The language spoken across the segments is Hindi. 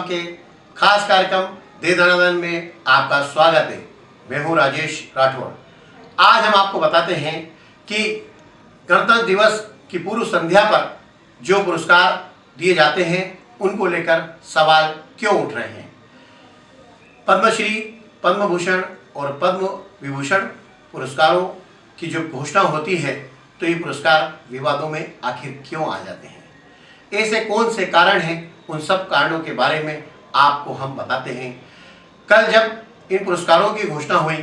के खास कार्यक्रम दे दनादन में आपका स्वागत है। मैं हूँ राजेश राठौर। आज हम आपको बताते हैं कि गणतंत्र दिवस की पूर्व संध्या पर जो पुरस्कार दिए जाते हैं, उनको लेकर सवाल क्यों उठ रहे हैं? पद्मश्री पद्म भूषण और पद्म विभूषण पुरस्कारों की जो घोषणा होती है तो ये पुरस्कार विवादों में आखिर क्यों आ जाते हैं? ऐसे कौन से कारण हैं उन सब कारणों के बारे में आपको हम बताते हैं। कल जब इन पुरस्कारों की घोषणा हुई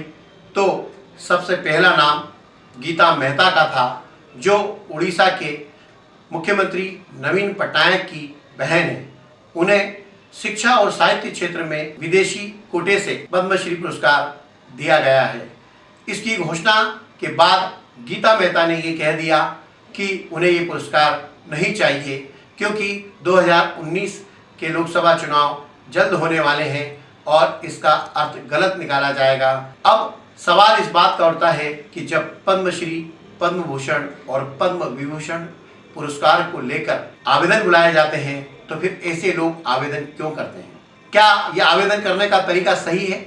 तो सबसे पहला नाम गीता मेहता का था, जो उड़ीसा के मुख्यमंत्री नवीन पटनायक की बहन है। उन्हें शिक्षा और साहित्य क्षेत्र में विदेशी कोटे से पद्मश्री पुरस्कार दिया गया है। इसकी घोषणा के बाद गीता मेहता ने ये कह दिया कि उन्हें ये पुरस्कार नहीं चाहिए। क्योंकि 2019 के लोकसभा चुनाव जल्द होने वाले हैं और इसका अर्थ गलत निकाला जाएगा। अब सवाल इस बात का उठता है कि जब पद्मश्री पद्म भूषण और पद्म विभूषण पुरस्कार को लेकर आवेदन बुलाए जाते हैं तो फिर ऐसे लोग आवेदन क्यों करते हैं? क्या यह आवेदन करने का तरीका सही है?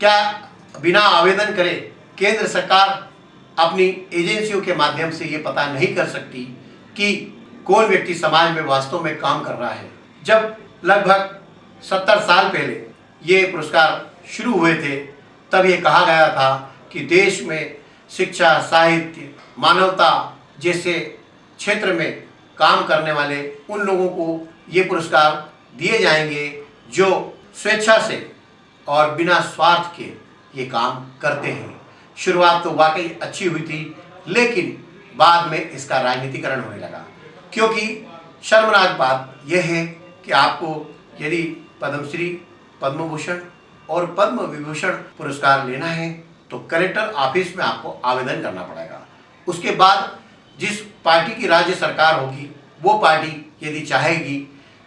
क्या बिना आवेदन करे केंद्र सरकार अपनी एजेंसियों के माध्यम से ये पता नहीं कर सकती कि कौन व्यक्ति समाज में वास्तव में काम कर रहा है। जब लगभग सत्तर साल पहले ये पुरस्कार शुरू हुए थे, तब ये कहा गया था कि देश में शिक्षा, साहित्य, मानवता जैसे क्षेत्र में काम करने वाले उन लोगों को ये पुरस्कार दिए जाएँगे जो स्वेच्छा से और बिना स्वार्थ के ये काम करते हैं। शुरुआत तो वाकई अच्छी हुई थी, लेकिन बाद में इसका राजनीतिकरण होने लगा। क्योंकि शर्मनाक बात यह है कि आपको यदि पद्मश्री पद्म भूषण और पद्म विभूषण पुरस्कार लेना है तो कलेक्टर ऑफ़िस में आपको आवेदन करना पड़ेगा। उसके बाद जिस पार्टी की राज्य सरकार होगी, वो पार्टी यदि चाहेगी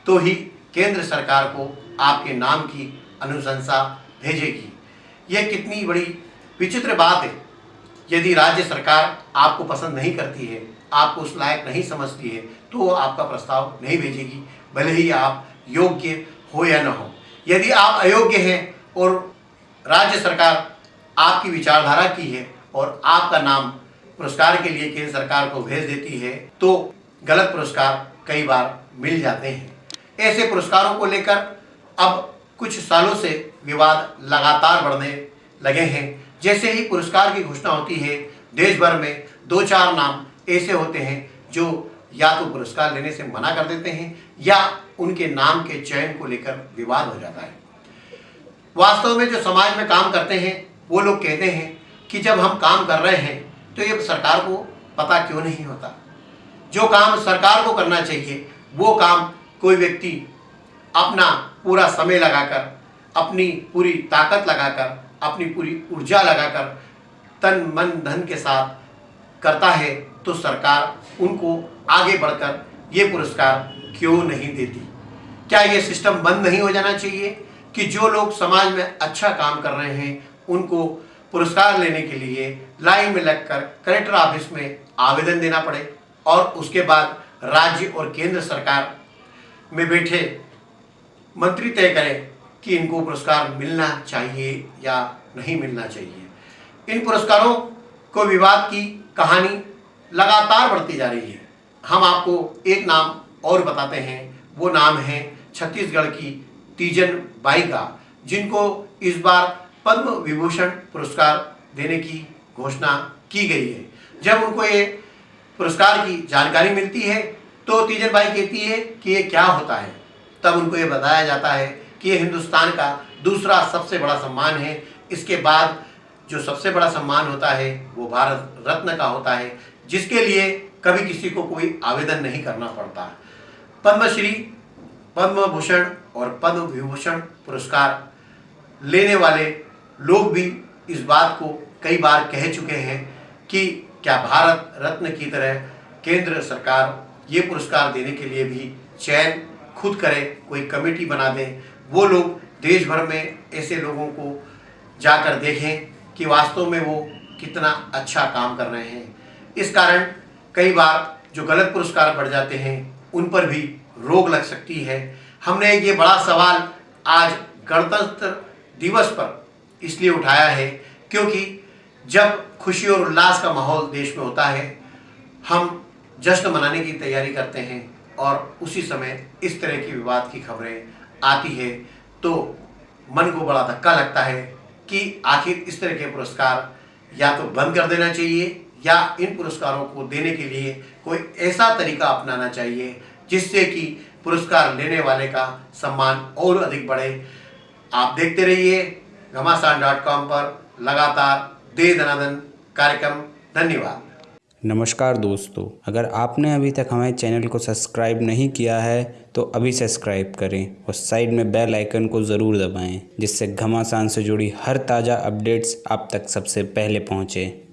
तो ही केंद्र सरकार को आपके नाम की अनुशंसा भेजेगी। यह कितनी बड़ी विचित्र बात है। यदि राज्य सरकार आपको पसंद नहीं करती है आपको उस लायक नहीं समझती है तो वो आपका प्रस्ताव नहीं भेजेगी, भले ही आप योग्य हो या न हो। यदि आप अयोग्य हैं और राज्य सरकार आपकी विचारधारा की है और आपका नाम पुरस्कार के लिए केंद्र सरकार को भेज देती है तो गलत पुरस्कार कई बार मिल जाते हैं। ऐसे पुरस्कारों को लेकर अब कुछ सालों से विवाद लगातार बढ़ने लगे हैं। जैसे ही पुरस्कार की घोषणा होती है देश भर में दो चार नाम ऐसे होते हैं जो या तो पुरस्कार लेने से मना कर देते हैं या उनके नाम के चयन को लेकर विवाद हो जाता है। वास्तव में जो समाज में काम करते हैं, वो लोग कहते हैं कि जब हम काम कर रहे हैं तो ये सरकार को पता क्यों नहीं होता? जो काम सरकार को करना चाहिए, वो काम कोई व्यक्ति अपना पूरा समय लगाकर, अपनी पूरी ताकत लगाकर, अपनी पूरी ऊर्जा लगाकर, तन, मन, धन के साथ करता है तो सरकार उनको आगे बढ़कर ये पुरस्कार क्यों नहीं देती? क्या ये सिस्टम बंद नहीं हो जाना चाहिए कि जो लोग समाज में अच्छा काम कर रहे हैं, उनको पुरस्कार लेने के लिए लाइन में लगकर कलेक्टर ऑफ़िस में आवेदन देना पड़े और उसके बाद राज्य और केंद्र सरकार में बैठे मंत्री तय करें कि इनको पुरस्कार मिलना चाहिए या नहीं मिलना चाहिए। इन पुरस्कारों को विवाद की कहानी लगातार बढ़ती जा रही है। हम आपको एक नाम और बताते हैं। वो नाम है छत्तीसगढ़ की तीजन बाई का जिनको इस बार पद्म विभूषण पुरस्कार देने की घोषणा की गई है। जब उनको ये पुरस्कार की जानकारी मिलती है तो तीजन बाई कहती है कि ये क्या होता है? तब उनको ये बताया जाता है कि ये हिंदुस्तान का दूसरा सबसे बड़ा सम्मान है। इसके बाद जो सबसे बड़ा सम्मान होता है, वो भारत रत्न का होता है, जिसके लिए कभी किसी को कोई आवेदन नहीं करना पड़ता। पद्मश्री पद्म भूषण और पद्म विभूषण पुरस्कार लेने वाले लोग भी इस बात को कई बार कह चुके हैं कि क्या भारत रत्न की तरह केंद्र सरकार ये पुरस्कार देने के लिए भी चयन खुद करे, कोई कमेटी बना दें। वो लोग देश भर में ऐसे लोगों को जाकर देखें कि वास्तव में वो कितना अच्छा काम कर रहे हैं। इस कारण कई बार जो गलत पुरस्कार बढ़ जाते हैं, उन पर भी रोक लग सकती है। हमने ये बड़ा सवाल आज गणतंत्र दिवस पर इसलिए उठाया है क्योंकि जब खुशी और उल्लास का माहौल देश में होता है, हम जश्न मनाने की तैयारी करते हैं और उसी समय इस तरह की विवाद की खबरें आती है। तो मन को बड़ा धक्का लगता है कि आखिर इस तरह के पुरस्कार या तो बंद कर देना चाहिए या इन पुरस्कारों को देने के लिए कोई ऐसा तरीका अपनाना चाहिए जिससे कि पुरस्कार लेने वाले का सम्मान और अधिक बढ़े। आप देखते रहिए घमासान डॉट कॉम पर लगातार दे दनादन कार्यक्रम। धन्यवाद। नमस्कार दोस्तों, अगर आपने अभी तक हमारे चैनल को सब्सक्राइब नहीं किया है तो अभी सब्सक्राइब करें और साइड में बेल आइकन को ज़रूर दबाएँ, जिससे घमासान से जुड़ी हर ताज़ा अपडेट्स आप तक सबसे पहले पहुँचें।